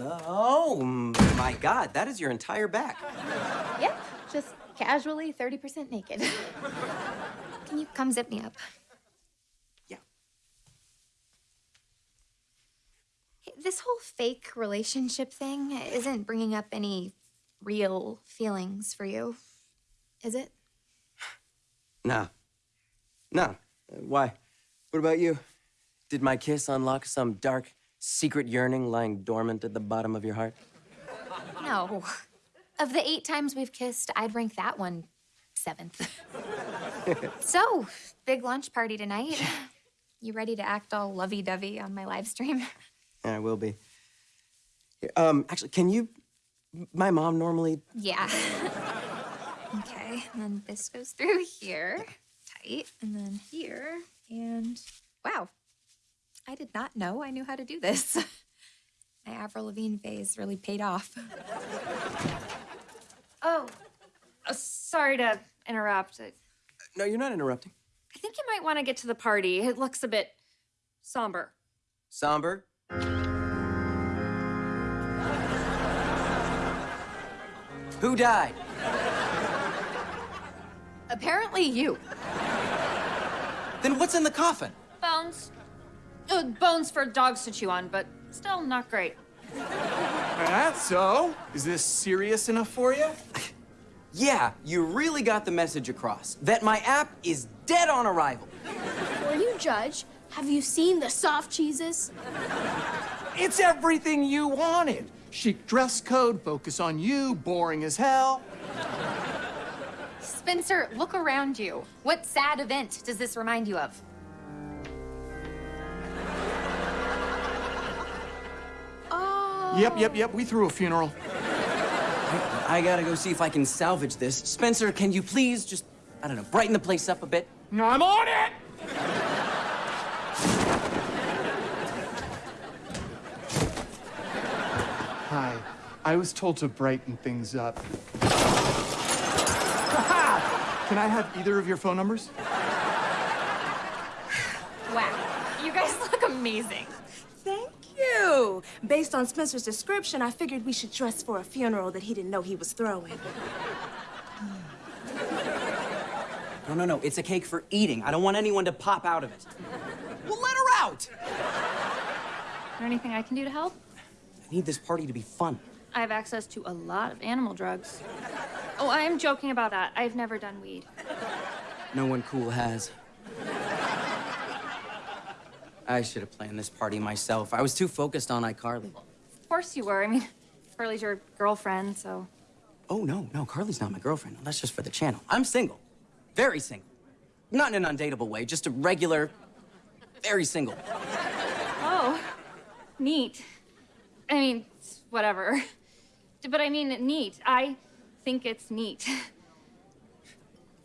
Oh, my God, that is your entire back. Yep, just casually 30% naked. Can you come zip me up? Yeah. This whole fake relationship thing isn't bringing up any real feelings for you, is it? No. No. Why? What about you? Did my kiss unlock some dark, secret yearning lying dormant at the bottom of your heart? No. Of the eight times we've kissed, I'd rank that one seventh. so, big lunch party tonight. You ready to act all lovey-dovey on my live stream? Yeah, I will be. Um, actually, can you... My mom normally... Yeah. okay, and then this goes through here, tight, and then here, and wow. I did not know I knew how to do this. My Avril Lavigne phase really paid off. Oh, uh, sorry to interrupt. I No, you're not interrupting. I think you might want to get to the party. It looks a bit somber. Somber? Who died? Apparently you. Then what's in the coffin? Bones. Uh, bones for dogs to chew on, but still not great. That so? Is this serious enough for you? Yeah, you really got the message across. That my app is dead on arrival. Before you judge, have you seen the soft cheeses? It's everything you wanted. Chic dress code, focus on you, boring as hell. Spencer, look around you. What sad event does this remind you of? Yep, yep, yep, we threw a funeral. I gotta go see if I can salvage this. Spencer, can you please just, I don't know, brighten the place up a bit? I'm on it! Hi. I was told to brighten things up. Can I have either of your phone numbers? Wow. You guys look amazing. Thank you. Based on Spencer's description, I figured we should dress for a funeral that he didn't know he was throwing. No, no, no, it's a cake for eating. I don't want anyone to pop out of it. Well, let her out! Is there anything I can do to help? I need this party to be fun. I have access to a lot of animal drugs. Oh, I am joking about that. I've never done weed. No one cool has. I should have planned this party myself. I was too focused on iCarly. Of course you were. I mean, Carly's your girlfriend, so. Oh, no, no, Carly's not my girlfriend. That's just for the channel. I'm single. Very single. Not in an undateable way, just a regular, very single. Oh, neat. I mean, whatever. But I mean, neat. I think it's neat.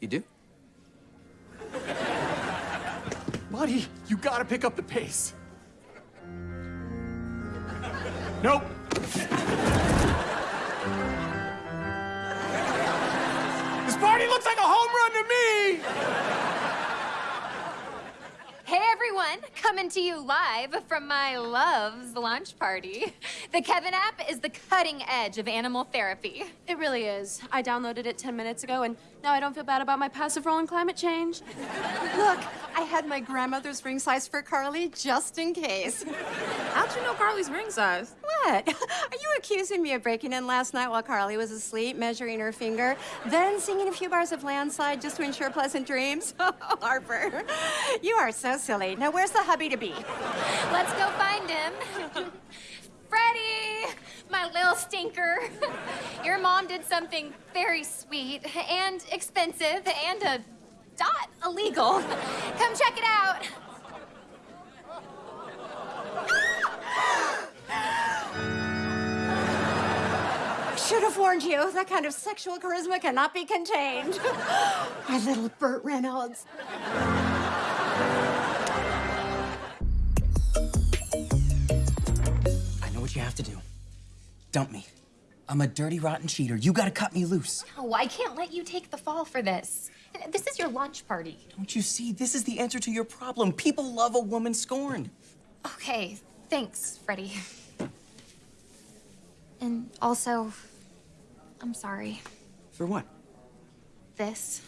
You do? Buddy, you gotta pick up the pace. Nope. This party looks like a home run to me! Hey everyone, coming to you live from my Love's launch party. The Kevin app is the cutting edge of animal therapy. It really is. I downloaded it 10 minutes ago, and now I don't feel bad about my passive role in climate change. Look, I had my grandmother's ring size for Carly just in case. How'd you know Carly's ring size? What? Are you accusing me of breaking in last night while Carly was asleep, measuring her finger, then singing a few bars of landslide just to ensure pleasant dreams? Harper, you are so silly. Now, where's the hubby to be? Let's go find him. Freddie, my little stinker. Your mom did something very sweet and expensive and a dot illegal. Come check it out. Should have warned you. That kind of sexual charisma cannot be contained. My little Burt Reynolds. I know what you have to do. Dump me. I'm a dirty, rotten cheater. You gotta cut me loose. No, I can't let you take the fall for this. This is your launch party. Don't you see? This is the answer to your problem. People love a woman scorned. Okay, thanks, Freddie. And also, I'm sorry. For what? This.